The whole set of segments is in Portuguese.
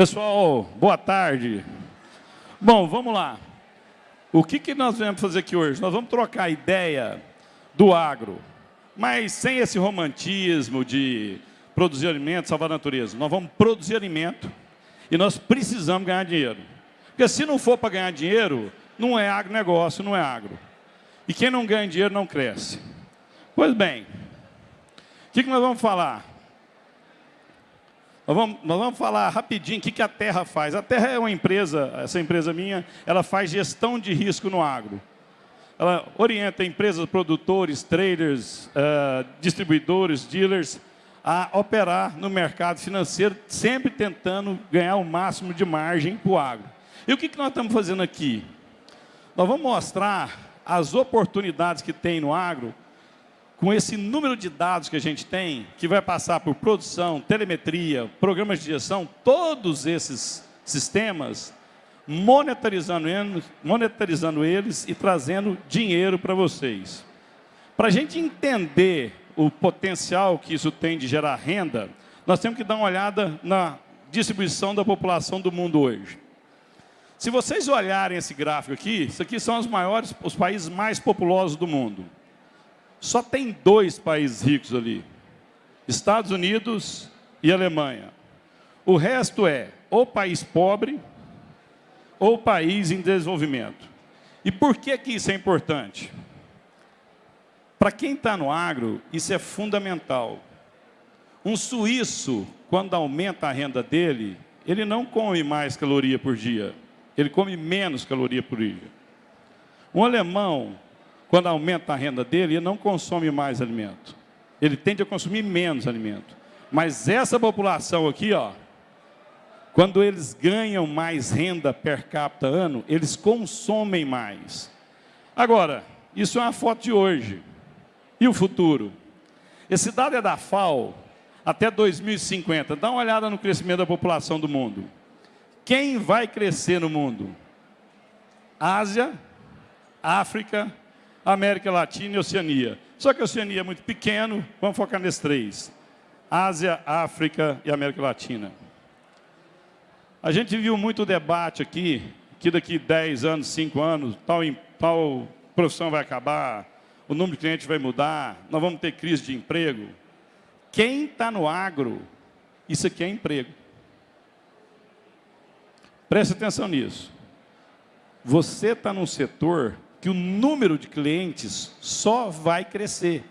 Pessoal, boa tarde. Bom, vamos lá. O que, que nós vamos fazer aqui hoje? Nós vamos trocar a ideia do agro, mas sem esse romantismo de produzir alimento, salvar a natureza. Nós vamos produzir alimento e nós precisamos ganhar dinheiro. Porque se não for para ganhar dinheiro, não é agronegócio, não é agro. E quem não ganha dinheiro não cresce. Pois bem, o que, que nós vamos falar? Nós vamos, nós vamos falar rapidinho o que, a Terra faz. A Terra é uma empresa, essa empresa minha, ela faz gestão de risco no agro. Ela orienta empresas, produtores, traders, uh, distribuidores, dealers, a operar no mercado financeiro, sempre tentando ganhar o máximo de margem para o agro. E o que, que nós estamos fazendo aqui? Nós vamos mostrar as oportunidades que tem no agro com esse número de dados que a gente tem, que vai passar por produção, telemetria, programas de gestão, todos esses sistemas, monetarizando eles, monetarizando eles e trazendo dinheiro para vocês. Para a gente entender o potencial que isso tem de gerar renda, nós temos que dar uma olhada na distribuição da população do mundo hoje. Se vocês olharem esse gráfico aqui, isso aqui são os maiores, os países mais populosos do mundo. Só tem dois países ricos ali, Estados Unidos e Alemanha. O resto é ou país pobre ou país em desenvolvimento. E por que, que isso é importante? Para quem está no agro, isso é fundamental. Um suíço, quando aumenta a renda dele, ele não come mais caloria por dia, ele come menos caloria por dia. Um alemão, quando aumenta a renda dele, ele não consome mais alimento. Ele tende a consumir menos alimento. Mas essa população aqui, ó, quando eles ganham mais renda per capita ano, eles consomem mais. Agora, isso é uma foto de hoje. E o futuro? Esse dado é da FAO, até 2050. Dá uma olhada no crescimento da população do mundo. Quem vai crescer no mundo? Ásia, África, América Latina e Oceania. Só que a Oceania é muito pequeno, vamos focar nesses três. Ásia, África e América Latina. A gente viu muito debate aqui, que daqui 10 anos, 5 anos, tal, tal profissão vai acabar, o número de clientes vai mudar, nós vamos ter crise de emprego. Quem está no agro, isso aqui é emprego. Preste atenção nisso. Você está num setor que o número de clientes só vai crescer.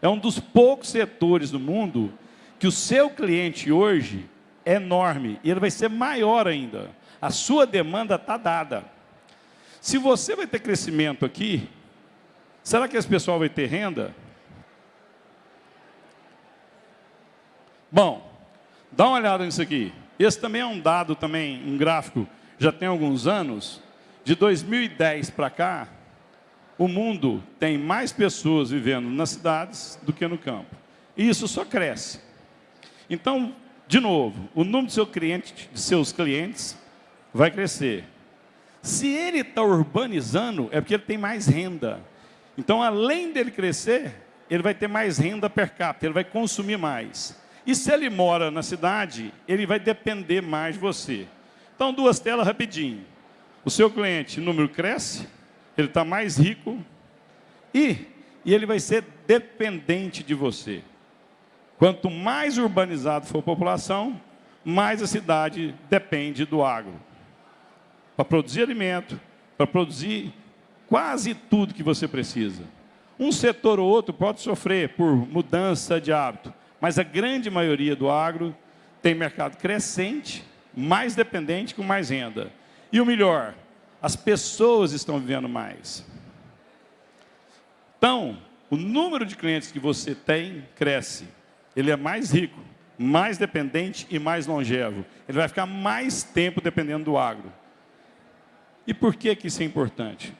É um dos poucos setores do mundo que o seu cliente hoje é enorme e ele vai ser maior ainda. A sua demanda está dada. Se você vai ter crescimento aqui, será que esse pessoal vai ter renda? Bom, dá uma olhada nisso aqui. Esse também é um dado, também um gráfico, já tem alguns anos. De 2010 para cá, o mundo tem mais pessoas vivendo nas cidades do que no campo. E isso só cresce. Então, de novo, o número de, seu cliente, de seus clientes vai crescer. Se ele está urbanizando, é porque ele tem mais renda. Então, além dele crescer, ele vai ter mais renda per capita, ele vai consumir mais. E se ele mora na cidade, ele vai depender mais de você. Então, duas telas rapidinho. O seu cliente, número cresce, ele está mais rico e, e ele vai ser dependente de você. Quanto mais urbanizado for a população, mais a cidade depende do agro. Para produzir alimento, para produzir quase tudo que você precisa. Um setor ou outro pode sofrer por mudança de hábito, mas a grande maioria do agro tem mercado crescente, mais dependente, com mais renda. E o melhor, as pessoas estão vivendo mais. Então, o número de clientes que você tem cresce. Ele é mais rico, mais dependente e mais longevo. Ele vai ficar mais tempo dependendo do agro. E por que, que isso é importante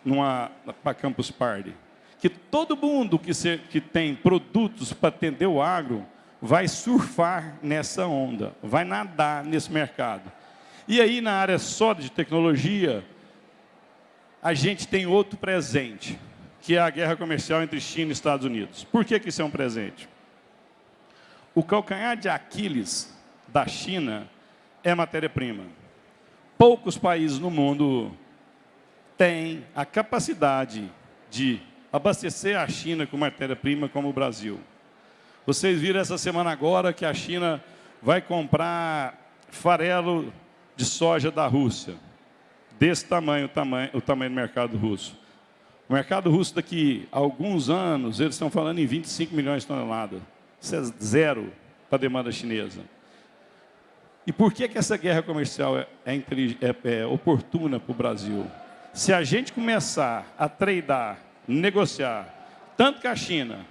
para Campus Party? Que todo mundo que, se, que tem produtos para atender o agro vai surfar nessa onda, vai nadar nesse mercado. E aí, na área só de tecnologia, a gente tem outro presente, que é a guerra comercial entre China e Estados Unidos. Por que, que isso é um presente? O calcanhar de Aquiles da China é matéria-prima. Poucos países no mundo têm a capacidade de abastecer a China com matéria-prima como o Brasil. Vocês viram essa semana agora que a China vai comprar farelo de soja da Rússia. Desse tamanho, tamanho, o tamanho do mercado russo. O mercado russo daqui a alguns anos, eles estão falando em 25 milhões de toneladas. Isso é zero para a demanda chinesa. E por que, que essa guerra comercial é, é, é, é oportuna para o Brasil? Se a gente começar a tradar, negociar, tanto com a China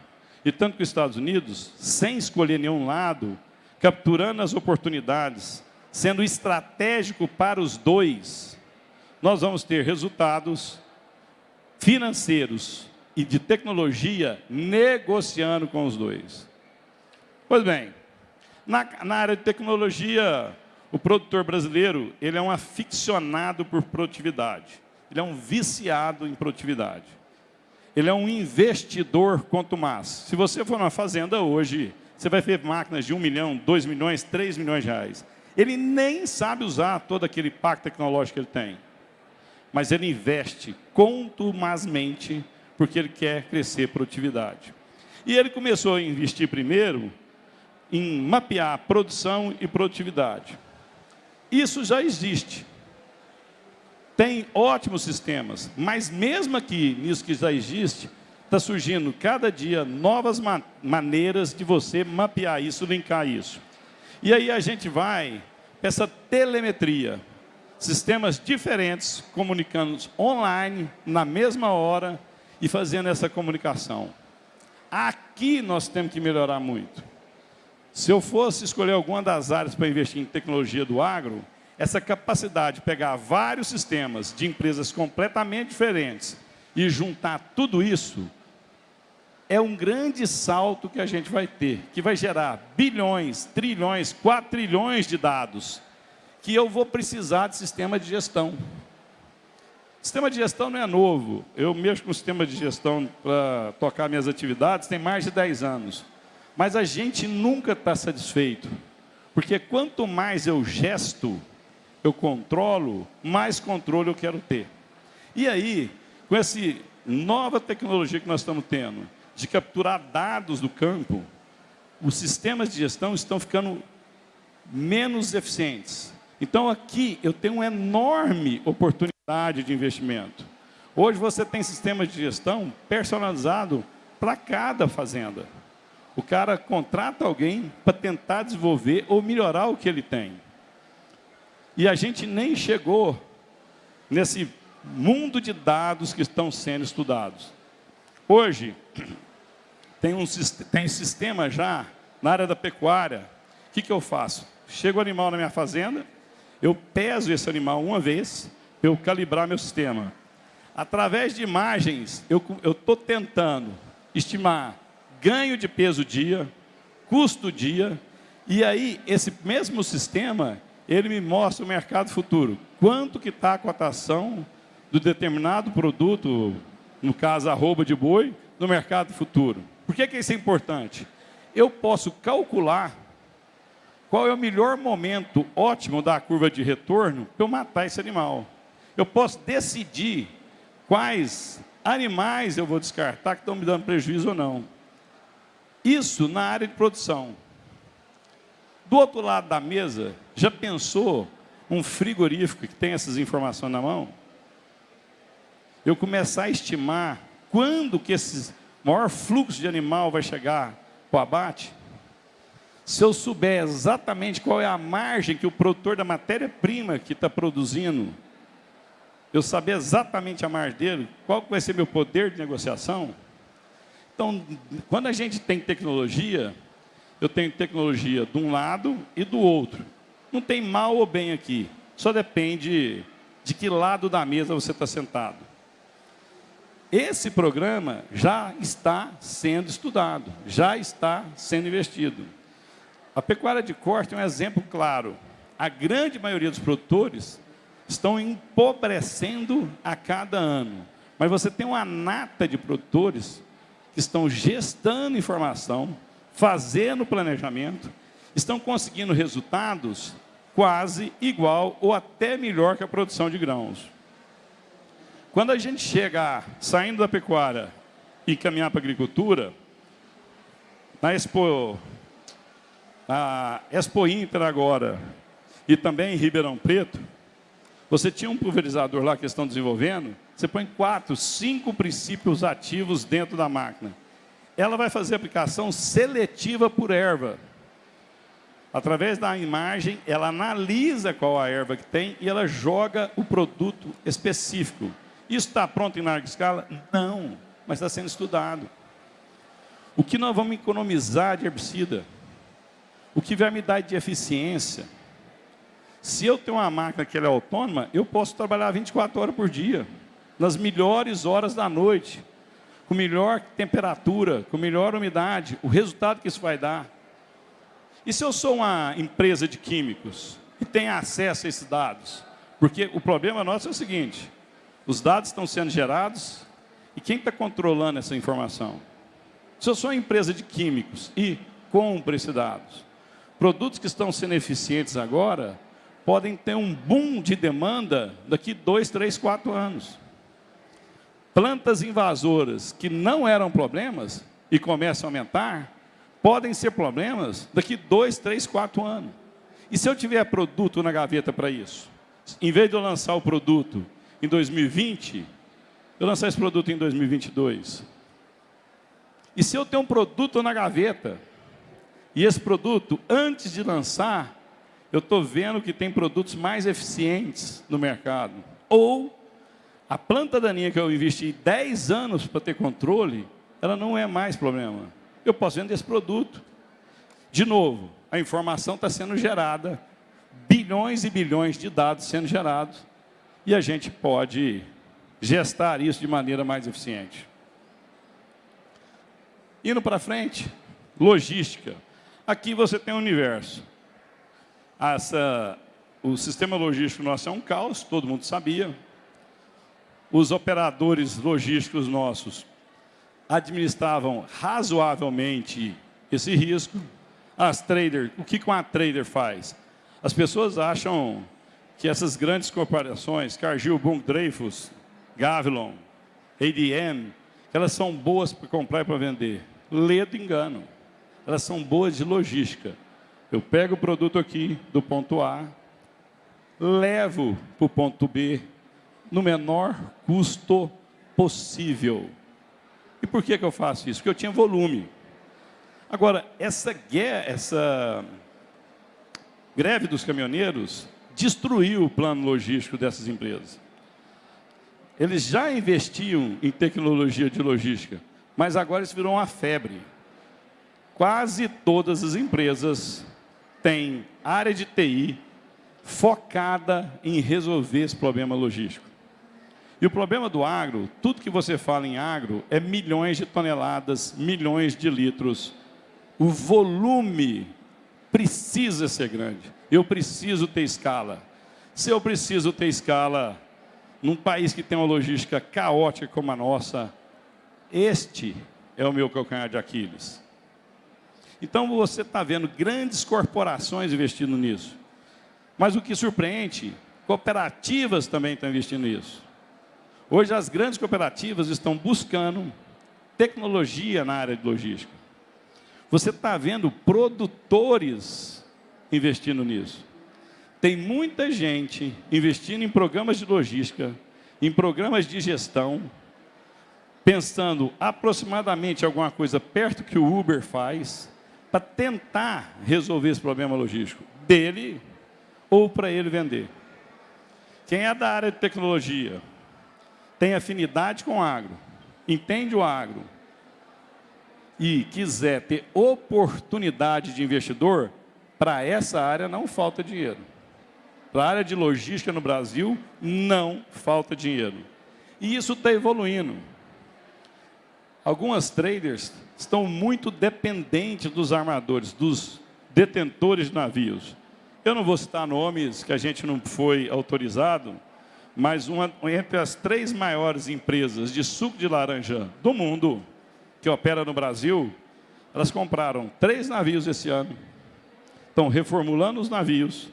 e tanto com os Estados Unidos, sem escolher nenhum lado, capturando as oportunidades, sendo estratégico para os dois, nós vamos ter resultados financeiros e de tecnologia negociando com os dois. Pois bem, na, na, área de tecnologia, o produtor brasileiro ele é um aficionado por produtividade. Ele é um viciado em produtividade. Ele é um investidor quanto mais. Se você for numa fazenda hoje, você vai ver máquinas de 1 milhão, 2 milhões, 3 milhões de reais. Ele nem sabe usar todo aquele pacto tecnológico que ele tem. Mas ele investe contumazmente porque ele quer crescer produtividade. E ele começou a investir primeiro em mapear produção e produtividade. Isso já existe. Tem ótimos sistemas, mas mesmo aqui, nisso que já existe, está surgindo cada dia novas ma maneiras de você mapear isso, linkar isso. E aí a gente vai para essa telemetria, sistemas diferentes comunicando online na mesma hora e fazendo essa comunicação. Aqui nós temos que melhorar muito. Se eu fosse escolher alguma das áreas para investir em tecnologia do agro, essa capacidade de pegar vários sistemas de empresas completamente diferentes e juntar tudo isso, é um grande salto que a gente vai ter, que vai gerar bilhões, trilhões, quatro trilhões de dados, que eu vou precisar de sistema de gestão. Sistema de gestão não é novo. Eu mexo com sistema de gestão para tocar minhas atividades tem mais de 10 anos. Mas a gente nunca está satisfeito. Porque quanto mais eu gesto, eu controlo, mais controle eu quero ter. E aí, com essa nova tecnologia que nós estamos tendo, de capturar dados do campo, os sistemas de gestão estão ficando menos eficientes. Então, aqui eu tenho uma enorme oportunidade de investimento. Hoje você tem sistemas de gestão personalizado para cada fazenda. O cara contrata alguém para tentar desenvolver ou melhorar o que ele tem. E a gente nem chegou nesse mundo de dados que estão sendo estudados. Hoje, tem um tem sistema já na área da pecuária. O que, que eu faço? Chega o animal na minha fazenda, eu peso esse animal uma vez, para eu calibrar meu sistema. Através de imagens, eu estou tentando estimar ganho de peso dia, custo dia, e aí esse mesmo sistema, ele me mostra o mercado futuro. Quanto que está a cotação do determinado produto, no caso arroba de boi, no mercado futuro. Por que, que isso é importante? Eu posso calcular qual é o melhor momento ótimo da curva de retorno para eu matar esse animal. Eu posso decidir quais animais eu vou descartar que estão me dando prejuízo ou não. Isso na área de produção. Do outro lado da mesa, já pensou um frigorífico que tem essas informações na mão? Eu começar a estimar quando que esse maior fluxo de animal vai chegar para o abate? Se eu souber exatamente qual é a margem que o produtor da matéria-prima que está produzindo, eu saber exatamente a margem dele, qual vai ser meu poder de negociação, então, quando a gente tem tecnologia, eu tenho tecnologia de um lado e do outro. Não tem mal ou bem aqui, só depende de que lado da mesa você está sentado. Esse programa já está sendo estudado, já está sendo investido. A pecuária de corte é um exemplo claro. A grande maioria dos produtores estão empobrecendo a cada ano. Mas você tem uma nata de produtores que estão gestando informação, fazendo planejamento, estão conseguindo resultados quase igual ou até melhor que a produção de grãos. Quando a gente chega saindo da pecuária e caminhar para a agricultura, na Expo, na Expo Inter agora e também em Ribeirão Preto, você tinha um pulverizador lá que estão desenvolvendo, você põe quatro, cinco princípios ativos dentro da máquina. Ela vai fazer aplicação seletiva por erva. Através da imagem, ela analisa qual a erva que tem e ela joga o produto específico. Isso está pronto em larga escala? Não, mas está sendo estudado. O que nós vamos economizar de herbicida? O que vai me dar de eficiência? Se eu tenho uma máquina que é autônoma, eu posso trabalhar 24 horas por dia, nas melhores horas da noite, com melhor temperatura, com melhor umidade, o resultado que isso vai dar. E se eu sou uma empresa de químicos e tenho acesso a esses dados? Porque o problema nosso é o seguinte, os dados estão sendo gerados e quem está controlando essa informação? Se eu sou uma empresa de químicos e compro esses dados, produtos que estão sendo eficientes agora podem ter um boom de demanda daqui dois, três, quatro anos. Plantas invasoras que não eram problemas e começam a aumentar, podem ser problemas daqui dois, três, quatro anos. E se eu tiver produto na gaveta para isso? Em vez de eu lançar o produto em 2020, eu lançar esse produto em 2022. E se eu tenho um produto na gaveta, e esse produto, antes de lançar, eu estou vendo que tem produtos mais eficientes no mercado. Ou a planta daninha que eu investi 10 anos para ter controle, ela não é mais problema. Eu posso vender esse produto. De novo, a informação está sendo gerada, bilhões e bilhões de dados sendo gerados, e a gente pode gestar isso de maneira mais eficiente. Indo para frente, logística. Aqui você tem o universo. Essa, o sistema logístico nosso é um caos, todo mundo sabia. Os operadores logísticos nossos administravam razoavelmente esse risco. As traders, o que uma trader faz? As pessoas acham que essas grandes corporações, Cargill, Bung, Dreyfus, Gavilon, ADM, elas são boas para comprar e para vender. Ledo engano. Elas são boas de logística. Eu pego o produto aqui do ponto A, levo para o ponto B no menor custo possível. E por que, que eu faço isso? Porque eu tinha volume. Agora, essa, guerra, essa greve dos caminhoneiros destruiu o plano logístico dessas empresas. Eles já investiam em tecnologia de logística, mas agora isso virou uma febre. Quase todas as empresas tem área de TI focada em resolver esse problema logístico. E o problema do agro, tudo que você fala em agro, é milhões de toneladas, milhões de litros. O volume precisa ser grande. Eu preciso ter escala. Se eu preciso ter escala num país que tem uma logística caótica como a nossa, este é o meu calcanhar de Aquiles. Então você está vendo grandes corporações investindo nisso. Mas o que surpreende, cooperativas também estão investindo nisso. Hoje as grandes cooperativas estão buscando tecnologia na área de logística. Você está vendo produtores investindo nisso. Tem muita gente investindo em programas de logística, em programas de gestão, pensando aproximadamente alguma coisa perto que o Uber faz, para tentar resolver esse problema logístico dele ou para ele vender. Quem é da área de tecnologia, tem afinidade com o agro, entende o agro e quiser ter oportunidade de investidor, para essa área não falta dinheiro. Para a área de logística no Brasil, não falta dinheiro. E isso está evoluindo. Algumas traders estão muito dependentes dos armadores, dos detentores de navios. Eu não vou citar nomes que a gente não foi autorizado, mas uma, entre as três maiores empresas de suco de laranja do mundo, que opera no Brasil, elas compraram três navios esse ano, estão reformulando os navios,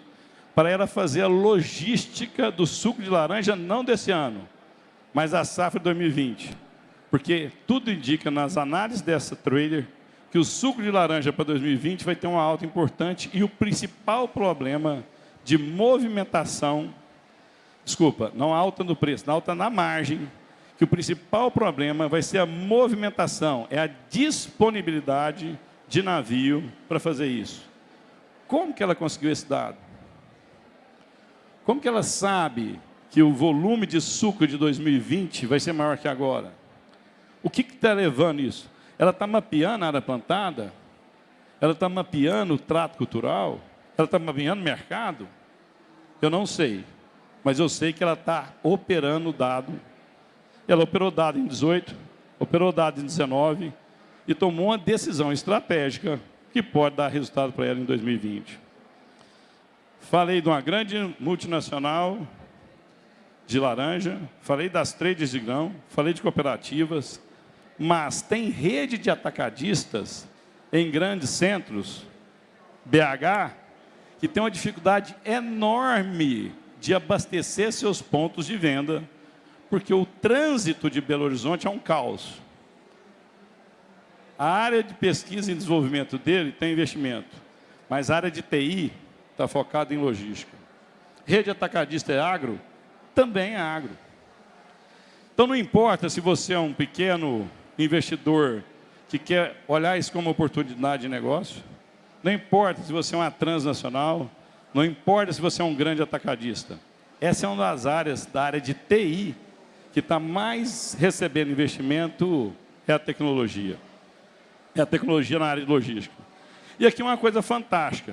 para ela fazer a logística do suco de laranja, não desse ano, mas a safra 2020. Porque tudo indica nas análises dessa trader que o suco de laranja para 2020 vai ter uma alta importante e o principal problema de movimentação, desculpa, não alta no preço, não alta na margem, que o principal problema vai ser a movimentação, é a disponibilidade de navio para fazer isso. Como que ela conseguiu esse dado? Como que ela sabe que o volume de suco de 2020 vai ser maior que agora? O que está levando isso? Ela está mapeando a área plantada? Ela está mapeando o trato cultural? Ela está mapeando o mercado? Eu não sei, mas eu sei que ela está operando o dado. Ela operou dado em 18, operou dado em 19 e tomou uma decisão estratégica que pode dar resultado para ela em 2020. Falei de uma grande multinacional de laranja, falei das trades de grão, falei de cooperativas, mas tem rede de atacadistas em grandes centros, BH, que tem uma dificuldade enorme de abastecer seus pontos de venda, porque o trânsito de Belo Horizonte é um caos. A área de pesquisa e desenvolvimento dele tem investimento, mas a área de TI está focada em logística. Rede atacadista é agro? Também é agro. Então não importa se você é um pequeno investidor que quer olhar isso como oportunidade de negócio, não importa se você é uma transnacional, não importa se você é um grande atacadista. Essa é uma das áreas da área de TI que está mais recebendo investimento é a tecnologia. É a tecnologia na área de logística. E aqui uma coisa fantástica.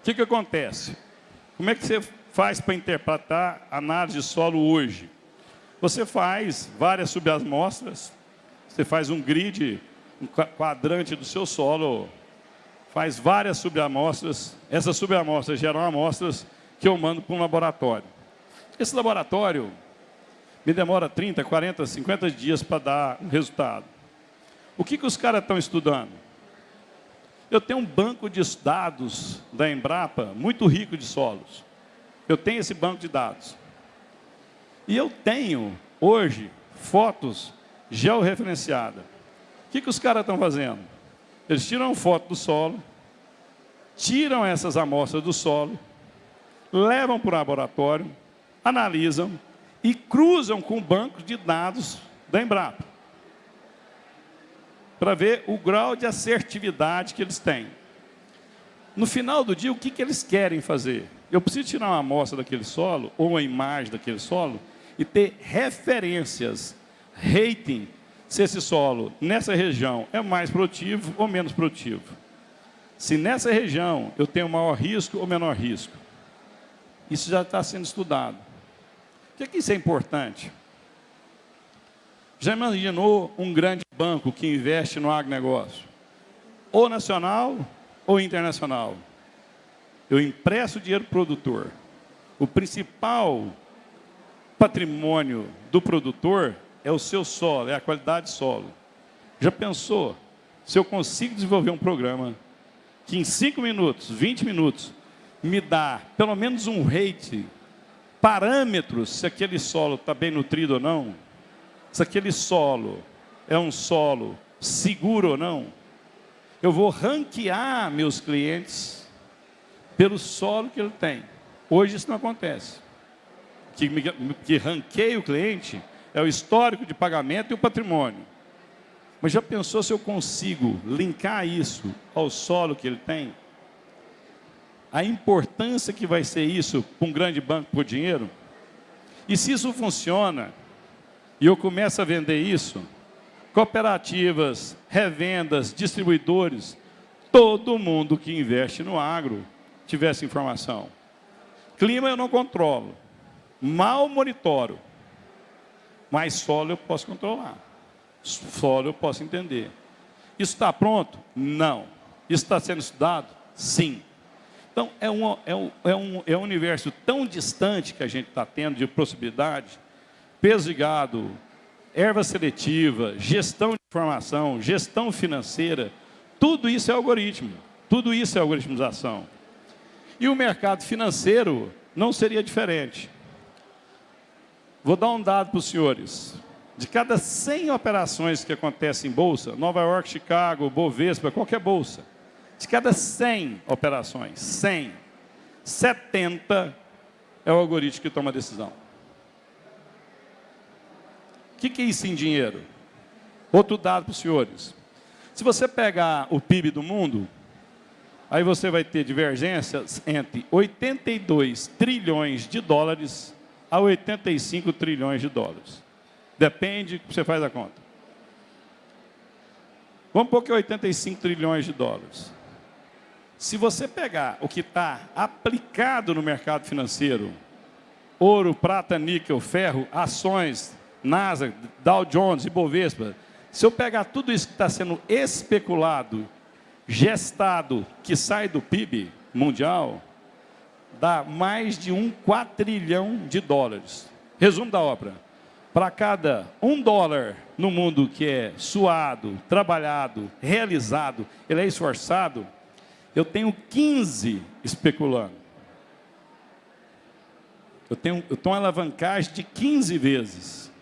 O que, que acontece? Como é que você faz para interpretar análise de solo hoje? Você faz várias subamostras, você faz um grid, um quadrante do seu solo, faz várias subamostras, essas subamostras geram amostras que eu mando para um laboratório. Esse laboratório me demora 30, 40, 50 dias para dar um resultado. O que, que os caras estão estudando? Eu tenho um banco de dados da Embrapa muito rico de solos. Eu tenho esse banco de dados. E eu tenho, hoje, fotos georreferenciadas. O que, que os caras estão fazendo? Eles tiram foto do solo, tiram essas amostras do solo, levam para o laboratório, analisam e cruzam com o banco de dados da Embrapa para ver o grau de assertividade que eles têm. No final do dia, o que, que eles querem fazer? Eu preciso tirar uma amostra daquele solo, ou uma imagem daquele solo, e ter referências, rating, se esse solo, nessa região, é mais produtivo ou menos produtivo. Se nessa região eu tenho maior risco ou menor risco. Isso já está sendo estudado. Por que, que isso é importante? Já imaginou um grande banco que investe no agronegócio? Ou nacional ou internacional? Eu empresto dinheiro o produtor. O principal patrimônio do produtor é o seu solo, é a qualidade de solo. Já pensou se eu consigo desenvolver um programa que em 5 minutos, 20 minutos, me dá pelo menos um rate, parâmetros se aquele solo está bem nutrido ou não, se aquele solo é um solo seguro ou não, eu vou ranquear meus clientes pelo solo que ele tem. Hoje isso não acontece. Que, que ranqueia o cliente é o histórico de pagamento e o patrimônio. Mas já pensou se eu consigo linkar isso ao solo que ele tem? A importância que vai ser isso para um grande banco por dinheiro? E se isso funciona, e eu começo a vender isso, cooperativas, revendas, distribuidores, todo mundo que investe no agro tivesse informação. Clima eu não controlo, mal monitoro, mas solo eu posso controlar. Solo eu posso entender. Isso está pronto? Não. Isso está sendo estudado? Sim. Então, é um, é, um, é, um, é um universo tão distante que a gente está tendo de possibilidade, peso de gado, erva seletiva, gestão de informação, gestão financeira, tudo isso é algoritmo, tudo isso é algoritmização. E o mercado financeiro não seria diferente. Vou dar um dado para os senhores. De cada 100 operações que acontecem em bolsa, Nova York, Chicago, Bovespa, qualquer bolsa, de cada 100 operações, 100, 70 é o algoritmo que toma a decisão. O que, que é isso em dinheiro? Outro dado para os senhores. Se você pegar o PIB do mundo, aí você vai ter divergências entre 82 trilhões de dólares a 85 trilhões de dólares. Depende você faz a conta. Vamos pôr que é 85 trilhões de dólares. Se você pegar o que está aplicado no mercado financeiro, ouro, prata, níquel, ferro, ações, NASA, Dow Jones, Ibovespa, se eu pegar tudo isso que está sendo especulado, gestado, que sai do PIB mundial, dá mais de um quatrilhão de dólares. Resumo da obra. Para cada um dólar no mundo que é suado, trabalhado, realizado, ele é esforçado, eu tenho 15 especulando. Eu tenho, eu tenho uma alavancagem de 15 vezes.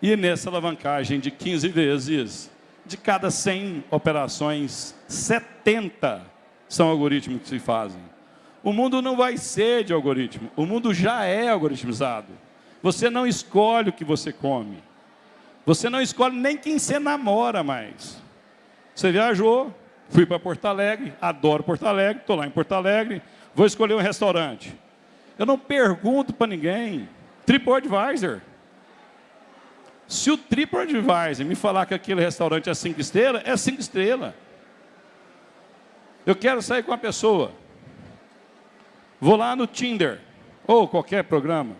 E nessa alavancagem de 15 vezes, de cada 100 operações, 70 são algoritmos que se fazem. O mundo não vai ser de algoritmo, o mundo já é algoritmizado. Você não escolhe o que você come. Você não escolhe nem quem você namora mais. Você viajou, Fui para Porto Alegre, adoro Porto Alegre, estou lá em Porto Alegre, vou escolher um restaurante. Eu não pergunto para ninguém. TripAdvisor. Se o TripAdvisor me falar que aquele restaurante é cinco estrelas, é cinco estrelas. Eu quero sair com uma pessoa. Vou lá no Tinder, ou qualquer programa.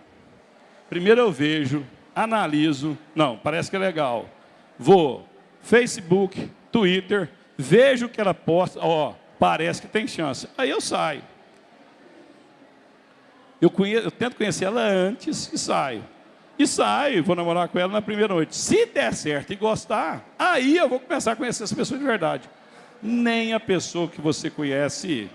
Primeiro eu vejo, analiso, não, parece que é legal. Vou, Facebook, Twitter, vejo que ela posta, ó, parece que tem chance. Aí eu saio. Eu, conheço, eu tento conhecer ela antes e saio. E saio, vou namorar com ela na primeira noite. Se der certo e gostar, aí eu vou começar a conhecer essa pessoa de verdade. Nem a pessoa que você conhece,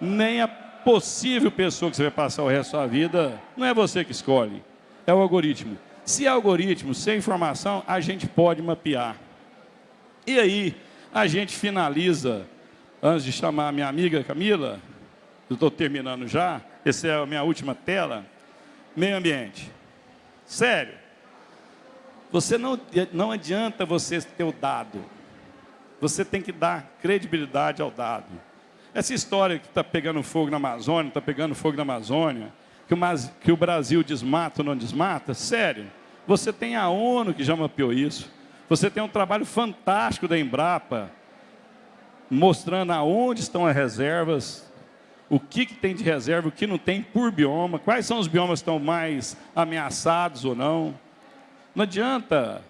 nem a possível pessoa que você vai passar o resto da sua vida, não é você que escolhe, é o algoritmo. Se é algoritmo, sem informação, a gente pode mapear. E aí, a gente finaliza, antes de chamar a minha amiga Camila, eu estou terminando já, essa é a minha última tela, meio ambiente. Sério, você não, não adianta você ter o dado, você tem que dar credibilidade ao dado. Essa história que está pegando fogo na Amazônia, está pegando fogo na Amazônia, que o, que o Brasil desmata ou não desmata, sério, você tem a ONU que já mapeou isso. Você tem um trabalho fantástico da Embrapa, mostrando aonde estão as reservas, o que, que tem de reserva, o que não tem por bioma, quais são os biomas que estão mais ameaçados ou não. Não adianta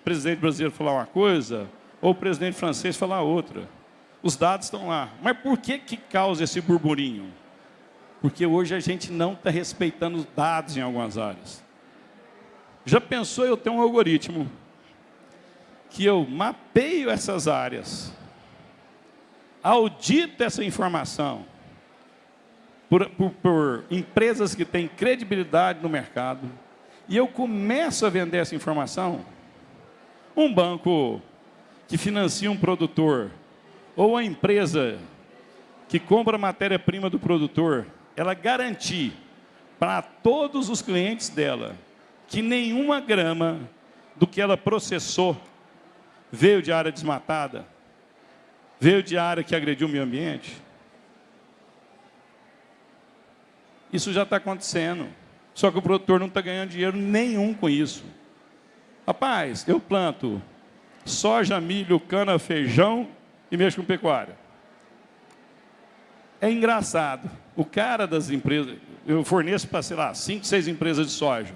o presidente brasileiro falar uma coisa ou o presidente francês falar outra. Os dados estão lá. Mas por que, que causa esse burburinho? Porque hoje a gente não está respeitando os dados em algumas áreas. Já pensou eu ter um algoritmo que eu mapeio essas áreas, audito essa informação por, por, por, empresas que têm credibilidade no mercado, e eu começo a vender essa informação, um banco que financia um produtor, ou a empresa que compra matéria-prima do produtor, ela garantir para todos os clientes dela que nenhuma grama do que ela processou veio de área desmatada, veio de área que agrediu o meio ambiente. Isso já está acontecendo. Só que o produtor não está ganhando dinheiro nenhum com isso. Rapaz, eu planto soja, milho, cana, feijão e mexo com pecuária. É engraçado. O cara das empresas, eu forneço para, sei lá, cinco, seis empresas de soja.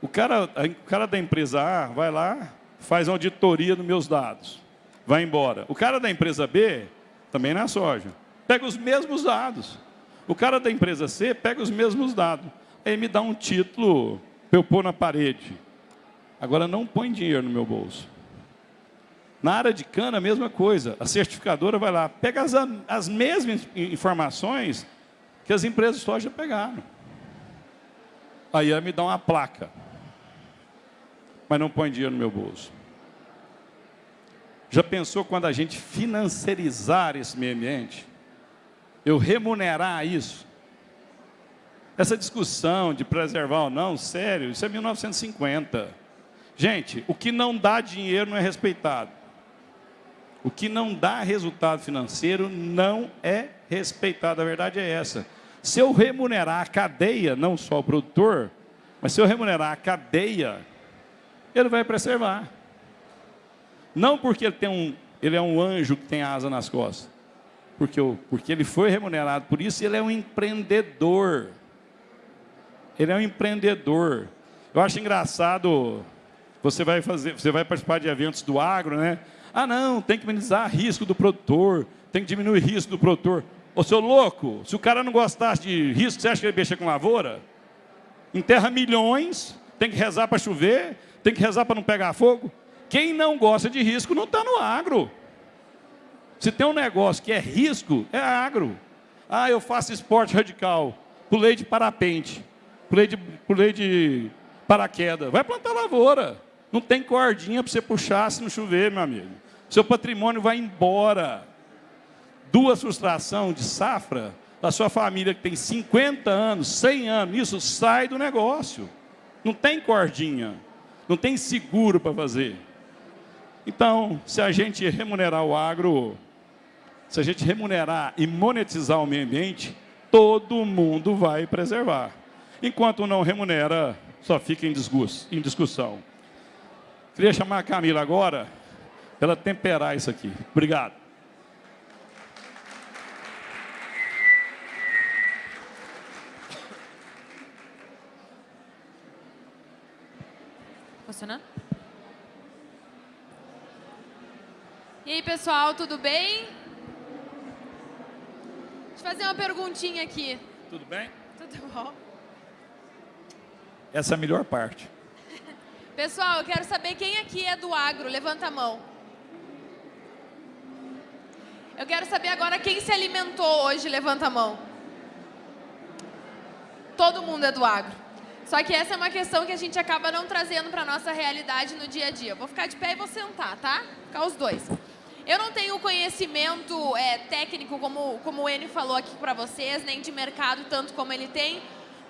O cara, o cara da empresa A vai lá, faz uma auditoria dos meus dados, vai embora. O cara da empresa B, também na soja, pega os mesmos dados. O cara da empresa C pega os mesmos dados. Aí me dá um título para eu pôr na parede. Agora não põe dinheiro no meu bolso. Na área de cana, a mesma coisa. A certificadora vai lá, pega as, as mesmas informações que as empresas de soja pegaram. Aí ela me dá uma placa. Mas não põe dinheiro no meu bolso. Já pensou quando a gente financiarizar esse meio ambiente? Eu remunerar isso? Essa discussão de preservar ou não, sério, isso é 1950. Gente, o que não dá dinheiro não é respeitado. O que não dá resultado financeiro não é respeitado. A verdade é essa. Se eu remunerar a cadeia, não só o produtor, mas se eu remunerar a cadeia, ele vai preservar. Não porque ele, tem um, ele é um anjo que tem asa nas costas. Porque, porque ele foi remunerado por isso, ele é um empreendedor. Ele é um empreendedor. Eu acho engraçado, você vai fazer, você vai participar de eventos do agro, né? Ah, não, tem que minimizar risco do produtor, tem que diminuir risco do produtor. Ô, seu louco, se o cara não gostasse de risco, você acha que ele mexer com lavoura? Enterra milhões, tem que rezar para chover, tem que rezar para não pegar fogo. Quem não gosta de risco não está no agro. Se tem um negócio que é risco, é agro. Ah, eu faço esporte radical, pulei de parapente, pulei de, pulei de paraquedas. Vai plantar lavoura. Não tem cordinha para você puxar se não chover, meu amigo. Seu patrimônio vai embora. Duas frustrações de safra da sua família que tem 50 anos, 100 anos, isso sai do negócio. Não tem cordinha, não tem seguro para fazer. Então, se a gente remunerar o agro, se a gente remunerar e monetizar o meio ambiente, todo mundo vai preservar. Enquanto não remunera, só fica em, em discussão. Queria chamar a Camila agora, para ela temperar isso aqui. Obrigado. Funcionando? E aí, pessoal, tudo bem? Deixa eu fazer uma perguntinha aqui. Tudo bem? Tudo bom. Essa é a melhor parte. Pessoal, eu quero saber quem aqui é do agro. Levanta a mão. Eu quero saber agora quem se alimentou hoje. Levanta a mão. Todo mundo é do agro. Só que essa é uma questão que a gente acaba não trazendo para a nossa realidade no dia a dia. Vou ficar de pé e vou sentar, tá? Ficar os dois. Eu não tenho conhecimento é, técnico, como, como o Enio falou aqui para vocês, nem de mercado tanto como ele tem,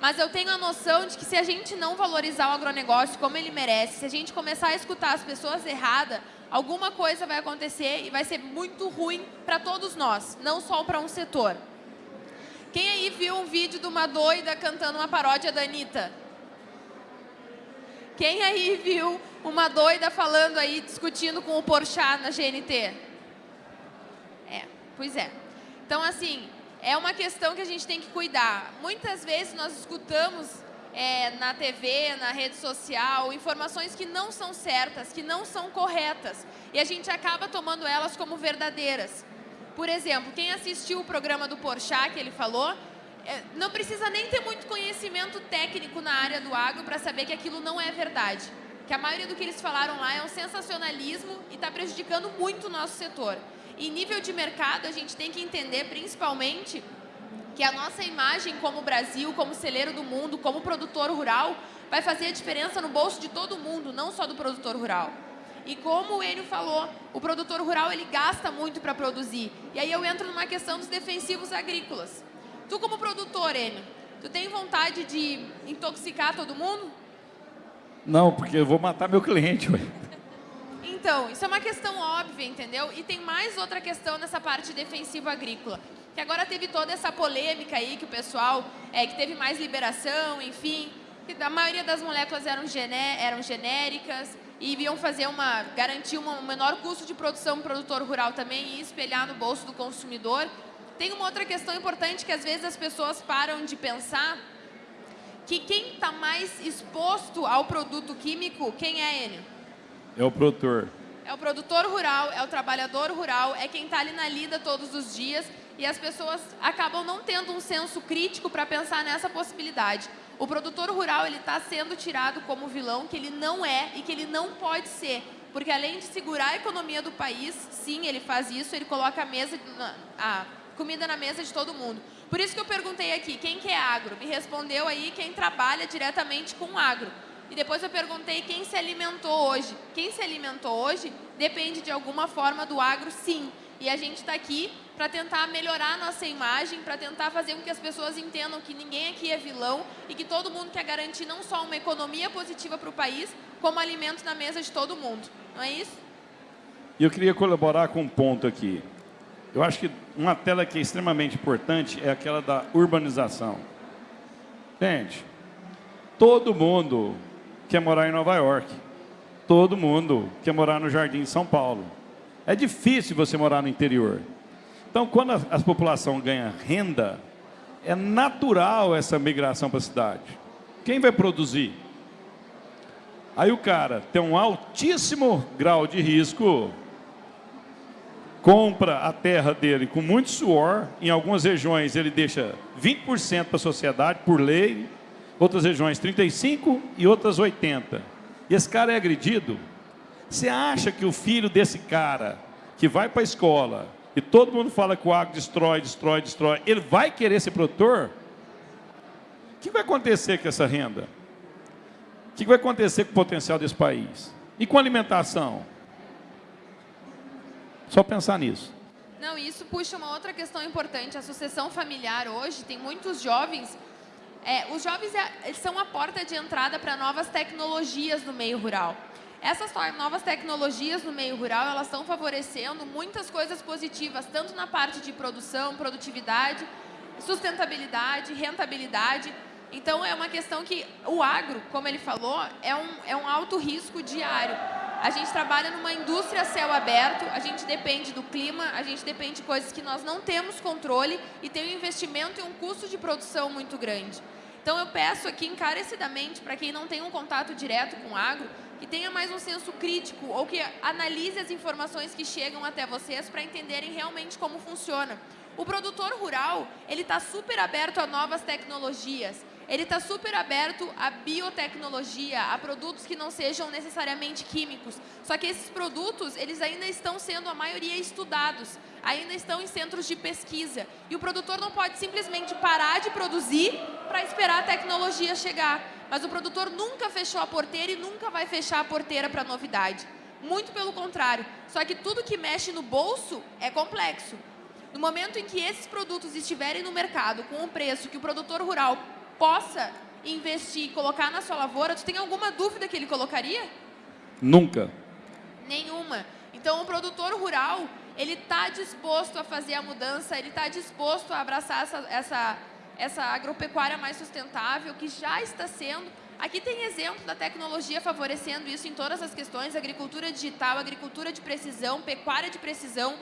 mas eu tenho a noção de que se a gente não valorizar o agronegócio como ele merece, se a gente começar a escutar as pessoas erradas, alguma coisa vai acontecer e vai ser muito ruim para todos nós, não só para um setor. Quem aí viu um vídeo de uma doida cantando uma paródia da Anitta? Quem aí viu uma doida falando aí, discutindo com o Porchat na GNT? É, pois é. Então, assim, é uma questão que a gente tem que cuidar. Muitas vezes nós escutamos é, na TV, na rede social, informações que não são certas, que não são corretas. E a gente acaba tomando elas como verdadeiras. Por exemplo, quem assistiu o programa do Porchat, que ele falou, é, não precisa nem ter muito conhecimento técnico na área do agro para saber que aquilo não é verdade que a maioria do que eles falaram lá é um sensacionalismo e está prejudicando muito o nosso setor. E nível de mercado, a gente tem que entender principalmente que a nossa imagem como Brasil, como celeiro do mundo, como produtor rural, vai fazer a diferença no bolso de todo mundo, não só do produtor rural. E como o Enio falou, o produtor rural ele gasta muito para produzir. E aí eu entro numa questão dos defensivos agrícolas. Tu como produtor, Enio, tu tem vontade de intoxicar todo mundo? Não, porque eu vou matar meu cliente. Ué. Então, isso é uma questão óbvia, entendeu? E tem mais outra questão nessa parte defensiva agrícola. Que agora teve toda essa polêmica aí que o pessoal, é, que teve mais liberação, enfim, que a maioria das moléculas eram, gené eram genéricas e iam fazer uma, garantir um menor custo de produção para o produtor rural também e espelhar no bolso do consumidor. Tem uma outra questão importante que às vezes as pessoas param de pensar, que quem está mais exposto ao produto químico, quem é ele? É o produtor. É o produtor rural, é o trabalhador rural, é quem está ali na lida todos os dias e as pessoas acabam não tendo um senso crítico para pensar nessa possibilidade. O produtor rural ele está sendo tirado como vilão que ele não é e que ele não pode ser. porque além de segurar a economia do país, sim, ele faz isso, ele coloca a mesa, a comida na mesa de todo mundo. Por isso que eu perguntei aqui, quem que é agro? Me respondeu aí quem trabalha diretamente com agro. E depois eu perguntei quem se alimentou hoje. Quem se alimentou hoje depende de alguma forma do agro, sim. E a gente está aqui para tentar melhorar nossa imagem, para tentar fazer com que as pessoas entendam que ninguém aqui é vilão e que todo mundo quer garantir não só uma economia positiva para o país, como alimento na mesa de todo mundo. Não é isso? E eu queria colaborar com um ponto aqui. Eu acho que uma tela que é extremamente importante é aquela da urbanização. Gente, todo mundo quer morar em Nova York. Todo mundo quer morar no Jardim de São Paulo. É difícil você morar no interior. Então, quando a, a população ganha renda, é natural essa migração para a cidade. Quem vai produzir? Aí o cara tem um altíssimo grau de risco, compra a terra dele com muito suor, em algumas regiões ele deixa 20% para a sociedade, por lei, outras regiões 35% e outras 80%. E esse cara é agredido. Você acha que o filho desse cara, que vai para a escola, e todo mundo fala que o agro destrói, destrói, destrói, ele vai querer ser produtor? O que vai acontecer com essa renda? O que vai acontecer com o potencial desse país? E com a alimentação? Só pensar nisso. Não, isso puxa uma outra questão importante. A sucessão familiar hoje tem muitos jovens. É, os jovens é, são a porta de entrada para novas tecnologias no meio rural. Essas novas tecnologias no meio rural, elas estão favorecendo muitas coisas positivas, tanto na parte de produção, produtividade, sustentabilidade, rentabilidade. Então, é uma questão que o agro, como ele falou, é um, é um alto risco diário. A gente trabalha numa indústria céu aberto, a gente depende do clima, a gente depende de coisas que nós não temos controle e tem um investimento e um custo de produção muito grande. Então eu peço aqui encarecidamente para quem não tem um contato direto com o agro, que tenha mais um senso crítico ou que analise as informações que chegam até vocês para entenderem realmente como funciona. O produtor rural, ele está super aberto a novas tecnologias, ele está super aberto à biotecnologia, a produtos que não sejam necessariamente químicos. Só que esses produtos, eles ainda estão sendo, a maioria, estudados, ainda estão em centros de pesquisa. E o produtor não pode simplesmente parar de produzir para esperar a tecnologia chegar. Mas o produtor nunca fechou a porteira e nunca vai fechar a porteira para novidade. Muito pelo contrário. Só que tudo que mexe no bolso é complexo. No momento em que esses produtos estiverem no mercado com um preço que o produtor rural possa investir e colocar na sua lavoura, tu tem alguma dúvida que ele colocaria? Nunca. Nenhuma. Então, o produtor rural, ele está disposto a fazer a mudança, ele está disposto a abraçar essa, essa, essa agropecuária mais sustentável, que já está sendo. Aqui tem exemplo da tecnologia favorecendo isso em todas as questões, agricultura digital, agricultura de precisão, pecuária de precisão,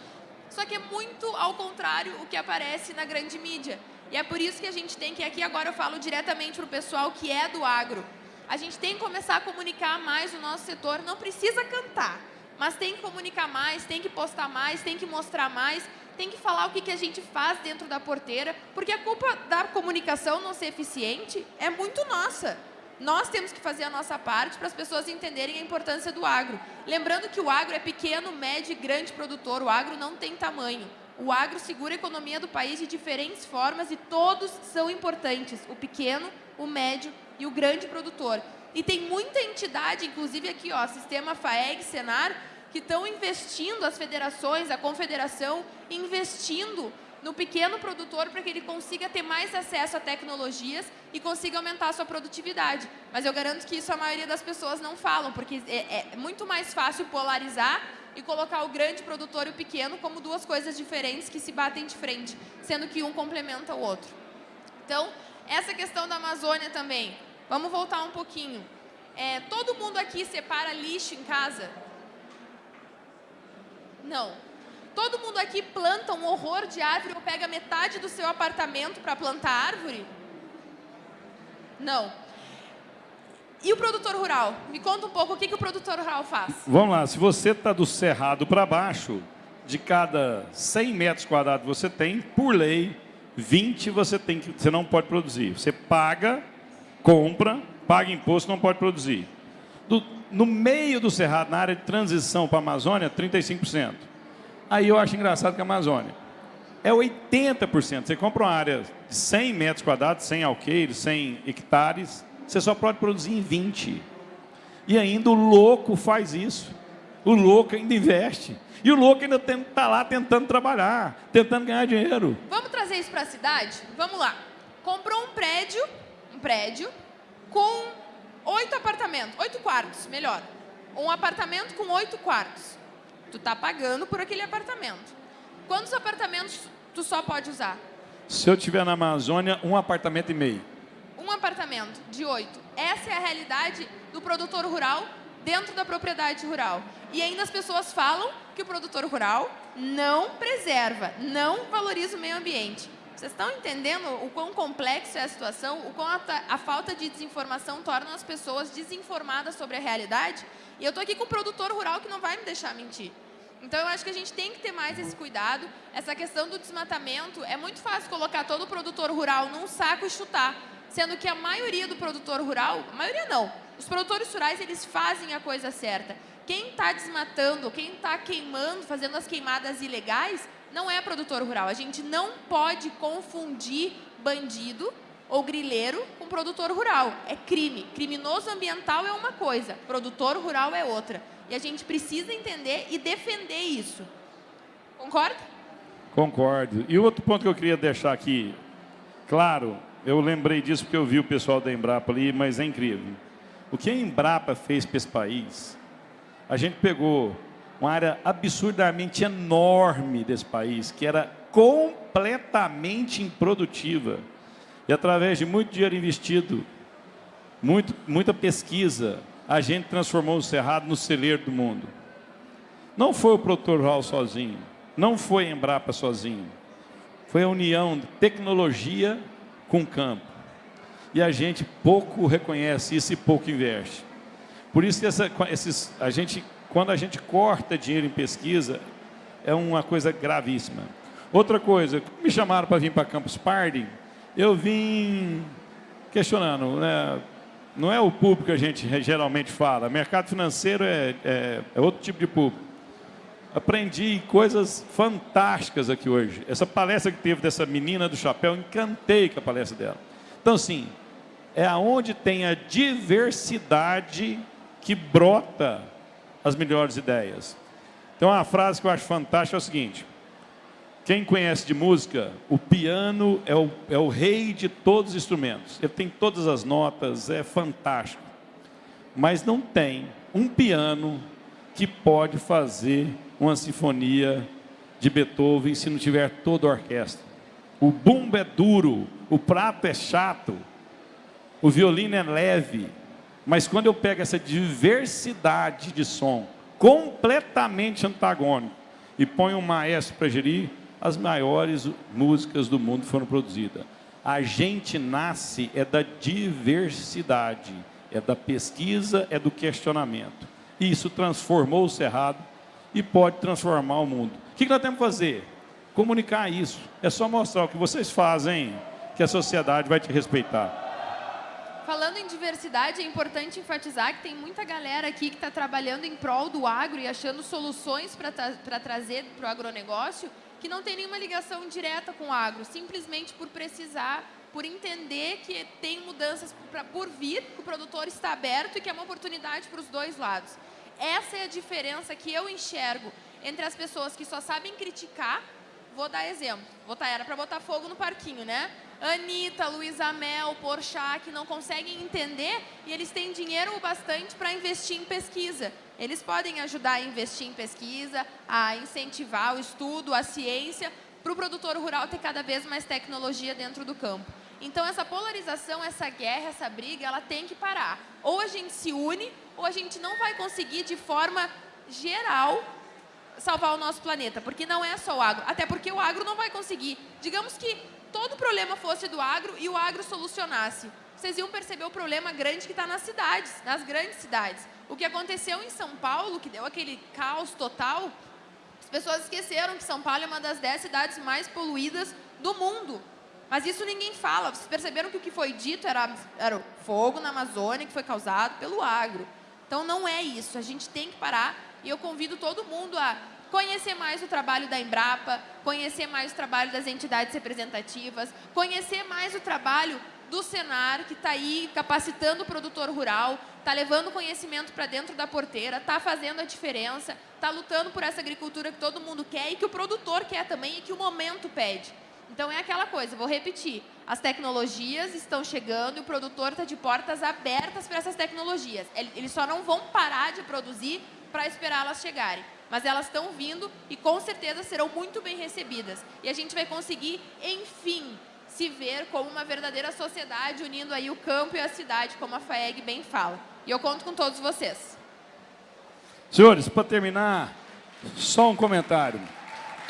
só que é muito ao contrário o que aparece na grande mídia. E é por isso que a gente tem que, aqui agora eu falo diretamente para o pessoal que é do agro, a gente tem que começar a comunicar mais o nosso setor, não precisa cantar, mas tem que comunicar mais, tem que postar mais, tem que mostrar mais, tem que falar o que, que a gente faz dentro da porteira, porque a culpa da comunicação não ser eficiente é muito nossa. Nós temos que fazer a nossa parte para as pessoas entenderem a importância do agro. Lembrando que o agro é pequeno, médio e grande produtor, o agro não tem tamanho. O agro segura a economia do país de diferentes formas e todos são importantes, o pequeno, o médio e o grande produtor. E tem muita entidade, inclusive aqui, ó, Sistema FAEG, Senar, que estão investindo, as federações, a confederação, investindo no pequeno produtor para que ele consiga ter mais acesso a tecnologias e consiga aumentar a sua produtividade. Mas eu garanto que isso a maioria das pessoas não falam, porque é, é muito mais fácil polarizar e colocar o grande produtor e o pequeno como duas coisas diferentes que se batem de frente, sendo que um complementa o outro. Então, essa questão da Amazônia também. Vamos voltar um pouquinho. É, todo mundo aqui separa lixo em casa? Não. Todo mundo aqui planta um horror de árvore ou pega metade do seu apartamento para plantar árvore? Não. E o produtor rural? Me conta um pouco o que, que o produtor rural faz. Vamos lá, se você está do cerrado para baixo, de cada 100 metros quadrados você tem, por lei, 20 você, tem que, você não pode produzir. Você paga, compra, paga imposto, não pode produzir. Do no meio do Cerrado, na área de transição para a Amazônia, 35%. Aí eu acho engraçado que a Amazônia é 80%. Você compra uma área de 100 metros quadrados, 100 alqueires, 100 hectares, você só pode produzir em 20. E ainda o louco faz isso. O louco ainda investe. E o louco ainda está lá tentando trabalhar, tentando ganhar dinheiro. Vamos trazer isso para a cidade? Vamos lá. Comprou um prédio, um prédio, com oito apartamentos, oito quartos, melhor. Um apartamento com oito quartos. Tu está pagando por aquele apartamento. Quantos apartamentos tu só pode usar? Se eu tiver na Amazônia, um apartamento e meio. Um apartamento de oito. Essa é a realidade do produtor rural dentro da propriedade rural. E ainda as pessoas falam que o produtor rural não preserva, não valoriza o meio ambiente. Vocês estão entendendo o quão complexo é a situação, o quão a, a falta de desinformação torna as pessoas desinformadas sobre a realidade? E eu estou aqui com um produtor rural que não vai me deixar mentir. Então, eu acho que a gente tem que ter mais esse cuidado. Essa questão do desmatamento, é muito fácil colocar todo o produtor rural num saco e chutar, sendo que a maioria do produtor rural, a maioria não, os produtores rurais, eles fazem a coisa certa. Quem está desmatando, quem está queimando, fazendo as queimadas ilegais, não é produtor rural. A gente não pode confundir bandido ou grileiro com produtor rural. É crime. Criminoso ambiental é uma coisa, produtor rural é outra. E a gente precisa entender e defender isso. Concorda? Concordo. E outro ponto que eu queria deixar aqui, claro, eu lembrei disso porque eu vi o pessoal da Embrapa ali, mas é incrível. O que a Embrapa fez para esse país, a gente pegou uma área absurdamente enorme desse país, que era completamente improdutiva. E através de muito dinheiro investido, muito, muita pesquisa, a gente transformou o Cerrado no celeiro do mundo. Não foi o produtor rural sozinho, não foi a Embrapa sozinho. Foi a união de tecnologia com campo e a gente pouco reconhece isso e pouco investe. Por isso que essa, esses, a gente, quando a gente corta dinheiro em pesquisa, é uma coisa gravíssima. Outra coisa, me chamaram para vir para Campus Party, eu vim questionando, né? não é o público que a gente geralmente fala, mercado financeiro é, é, é outro tipo de público. Aprendi coisas fantásticas aqui hoje. Essa palestra que teve dessa menina do chapéu, encantei com a palestra dela. Então, assim, é aonde tem a diversidade que brota as melhores ideias. Então, uma frase que eu acho fantástica é o seguinte, quem conhece de música, o piano é o, é o rei de todos os instrumentos. Ele tem todas as notas, é fantástico. Mas não tem um piano que pode fazer uma sinfonia de Beethoven se não tiver toda a orquestra. O bumbo é duro, o prato é chato, o violino é leve, mas quando eu pego essa diversidade de som, completamente antagônico, e ponho um maestro para gerir, as maiores músicas do mundo foram produzidas. A gente nasce é da diversidade, é da pesquisa, é do questionamento. E isso transformou o Cerrado e pode transformar o mundo. O que nós temos que fazer? Comunicar isso. É só mostrar o que vocês fazem, que a sociedade vai te respeitar. Falando em diversidade, é importante enfatizar que tem muita galera aqui que está trabalhando em prol do agro e achando soluções para tra trazer para o agronegócio que não tem nenhuma ligação direta com o agro, simplesmente por precisar, por entender que tem mudanças pra, por vir, que o produtor está aberto e que é uma oportunidade para os dois lados. Essa é a diferença que eu enxergo entre as pessoas que só sabem criticar, vou dar exemplo, botar, era para botar fogo no parquinho, né? Anitta, Luísa Mel, Porchat, que não conseguem entender e eles têm dinheiro bastante para investir em pesquisa. Eles podem ajudar a investir em pesquisa, a incentivar o estudo, a ciência, para o produtor rural ter cada vez mais tecnologia dentro do campo. Então, essa polarização, essa guerra, essa briga, ela tem que parar. Ou a gente se une, ou a gente não vai conseguir, de forma geral, salvar o nosso planeta. Porque não é só o agro. Até porque o agro não vai conseguir. Digamos que todo problema fosse do agro e o agro solucionasse. Vocês iam perceber o problema grande que está nas cidades, nas grandes cidades. O que aconteceu em São Paulo, que deu aquele caos total, as pessoas esqueceram que São Paulo é uma das dez cidades mais poluídas do mundo. Mas isso ninguém fala. Vocês perceberam que o que foi dito era, era o fogo na Amazônia que foi causado pelo agro. Então, não é isso. A gente tem que parar e eu convido todo mundo a conhecer mais o trabalho da Embrapa, conhecer mais o trabalho das entidades representativas, conhecer mais o trabalho do Senar, que está aí capacitando o produtor rural, está levando conhecimento para dentro da porteira, está fazendo a diferença, está lutando por essa agricultura que todo mundo quer e que o produtor quer também e que o momento pede. Então é aquela coisa, vou repetir, as tecnologias estão chegando e o produtor está de portas abertas para essas tecnologias. Eles só não vão parar de produzir para esperar elas chegarem. Mas elas estão vindo e com certeza serão muito bem recebidas. E a gente vai conseguir, enfim, se ver como uma verdadeira sociedade, unindo aí o campo e a cidade, como a FAEG bem fala. E eu conto com todos vocês. Senhores, para terminar, só um comentário.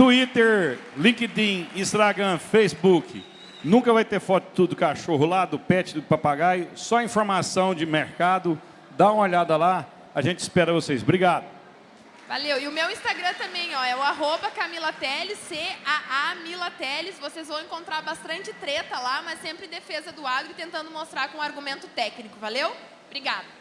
Twitter, LinkedIn, Instagram, Facebook. Nunca vai ter foto do cachorro lá, do pet, do papagaio. Só informação de mercado. Dá uma olhada lá. A gente espera vocês. Obrigado. Valeu. E o meu Instagram também, ó, é o arroba Camila Teles, C-A-A Mila Teles. Vocês vão encontrar bastante treta lá, mas sempre defesa do agro e tentando mostrar com argumento técnico. Valeu? Obrigada.